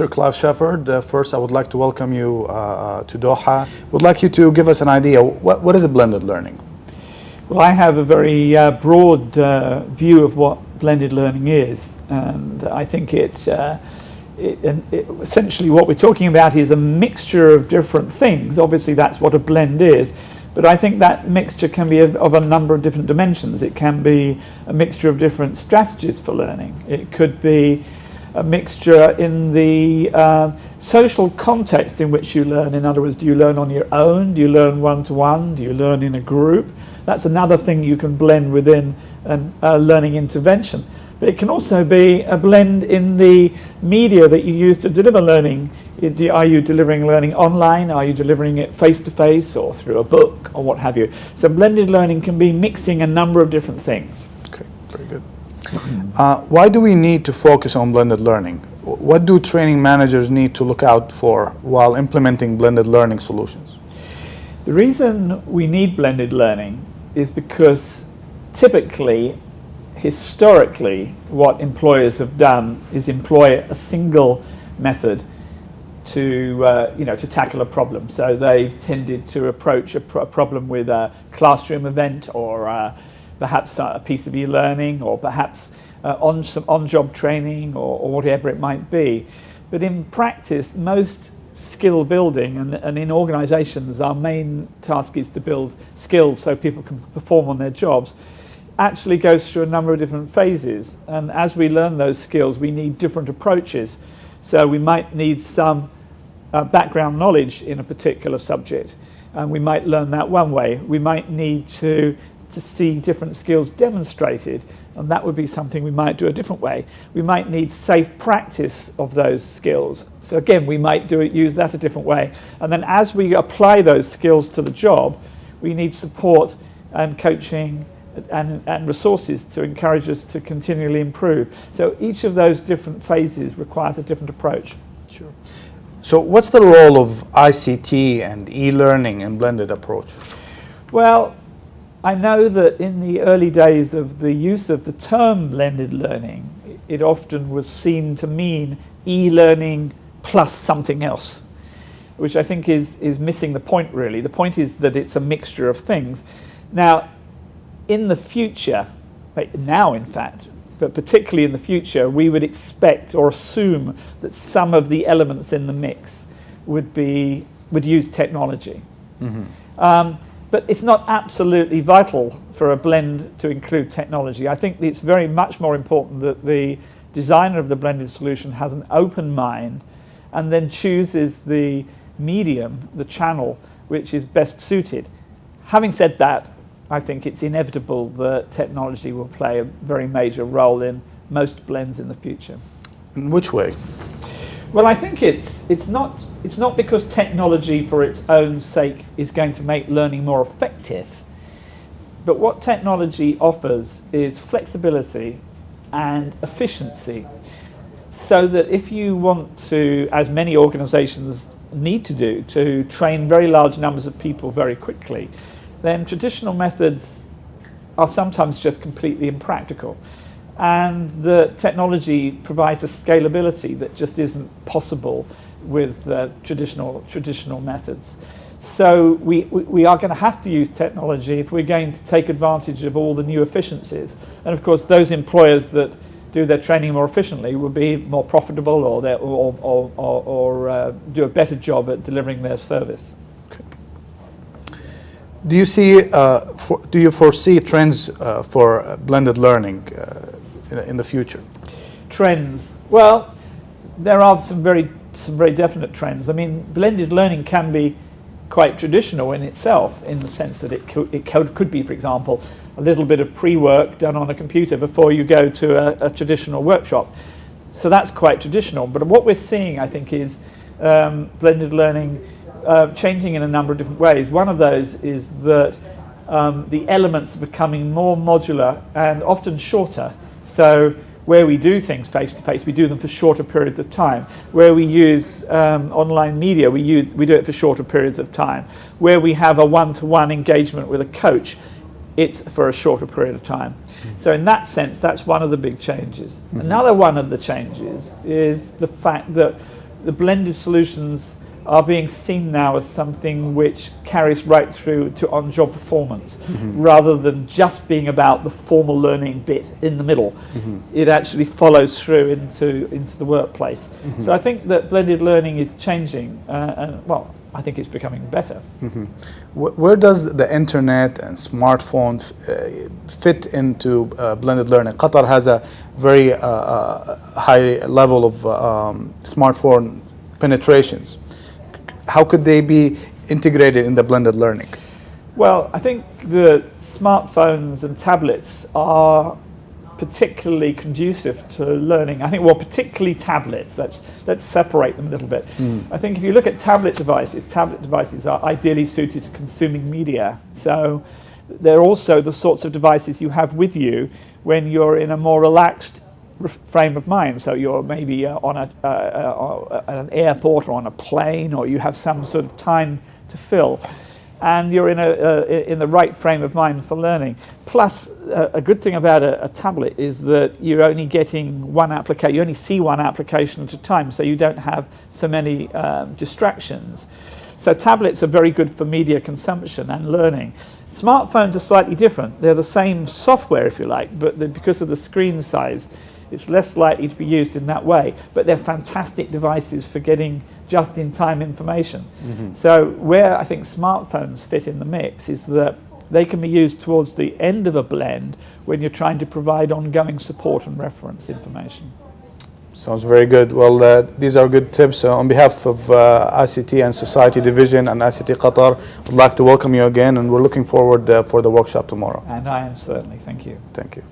Mr. Clive Shepherd, uh, first I would like to welcome you uh, uh, to Doha. Would like you to give us an idea, what, what is a blended learning? Well, I have a very uh, broad uh, view of what blended learning is, and I think it, uh, it, it, essentially what we're talking about is a mixture of different things. Obviously, that's what a blend is, but I think that mixture can be of, a number of different dimensions. It can be a mixture of different strategies for learning. It could be a mixture in the uh, social context in which you learn. In other words, do you learn on your own? Do you learn one-to-one? -one? Do you learn in a group? That's another thing you can blend within a uh, learning intervention. But it can also be a blend in the media that you use to deliver learning. Are you delivering learning online? Are you delivering it face-to-face -face or through a book or what have you? So blended learning can be mixing a number of different things. Okay, very good. Uh, why do we need to focus on blended learning? What do training managers need to look out for while implementing blended learning solutions? The reason we need blended learning is because typically historically, what employers have done is employ a single method to, uh, you know, to tackle a problem. So they've tended to approach a, a problem with a classroom event or uh, perhaps a piece of e-learning or perhaps uh, on some on-job training or, or, whatever it might be. But in practice, most skill building and, and in organizations, our main task is to build skills so people can perform on their jobs actually goes through a number of different phases. And as we learn those skills, we need different approaches. So we might need some uh, background knowledge in a particular subject. And we might learn that one way. We might need to, to see different skills demonstrated. And that would be something we might do a different way. We might need safe practice of those skills. So again, we might do it, use that a different way. And then as we apply those skills to the job, we need support and coaching and, and resources to encourage us to continually improve. So each of those different phases requires a different approach. Sure. So what's the role of ICT and e-learning in blended approach? Well, I know that in the early days of the use of the term blended learning, it often was seen to mean e-learning plus something else, which I think is, is missing the point really. The point is that it's a mixture of things. Now, in the future, now in fact, but particularly in the future, we would expect or assume that some of the elements in the mix would be would use technology. Mm -hmm. um, but it's not absolutely vital for a blend to include technology. I think it's very much more important that the designer of the blended solution has an open mind and then chooses the medium, the channel, which is best suited. Having said that, I think it's inevitable that technology will play a very major role in most blends in the future. In which way? Well, I think it's, it's, not, it's not because technology for its own sake is going to make learning more effective, but what technology offers is flexibility and efficiency so that if you want to, as many organizations need to do, to train very large numbers of people very quickly, then traditional methods are sometimes just completely impractical. And the technology provides a scalability that just isn't possible with uh, traditional, traditional methods. So we, we are going to have to use technology if we're going to take advantage of all the new efficiencies. And of course, those employers that do their training more efficiently will be more profitable or, or, or, or, or uh, do a better job at delivering their service. Do you see, uh, for, do you foresee trends uh, for blended learning uh, in, the future? Trends. Well, there are some very, some very definite trends. I mean, blended learning can be quite traditional in itself, in the sense that it, co it co could be, for example, a little bit of pre-work done on a computer before you go to a, a, traditional workshop. So that's quite traditional. But what we're seeing, I think, is um, blended learning uh, changing in a number of different ways. One of those is that um, the elements are becoming more modular and often shorter. So where we do things face to face, we do them for shorter periods of time. Where we use um, online media, we, use, we do it for shorter periods of time. Where we have a one-to-one engagement with a coach, it's for a shorter period of time. So in that sense, that's one of the big changes. Mm -hmm. Another one of the changes is the fact that the blended solutions are being seen now as something which carries right through to on-job performance rather than just being about the formal learning bit in the middle. It actually follows through into, into the workplace. So I think that blended learning is changing uh, and, well, I think it's becoming better. Wh- Where does the internet and smartphone uh, fit into uh, blended learning? Qatar has a very uh, uh, high level of um, smartphone penetrations. How could they be integrated in the blended learning? Well, I think the smartphones and tablets are particularly conducive to learning. I think, well, particularly tablets. Let's let's separate them a little bit. Hmm. I think if you look at tablet devices, tablet devices are ideally suited to consuming media. So they're also the sorts of devices you have with you when you're in a more relaxed frame of mind. So you're maybe uh, on a, uh, uh, at an airport or on a plane, or you have some sort of time to fill, and you're in a uh, in the right frame of mind for learning. Plus, uh, a good thing about a, a tablet is that you're only getting one application. You only see one application at a time, so you don't have so many um, distractions. So tablets are very good for media consumption and learning. Smartphones are slightly different. They're the same software, if you like, but because of the screen size, it's less likely to be used in that way. But they're fantastic devices for getting just-in-time information. So where I think smartphones fit in the mix is that they can be used towards the end of a blend when you're trying to provide ongoing support and reference information. Sounds very good. Well, uh, these are good tips. Uh, on behalf of uh, ICT and Society Division and ICT Qatar, I'd like to welcome you again, and we're looking forward uh, for the workshop tomorrow. And I am certainly, thank you. Thank you.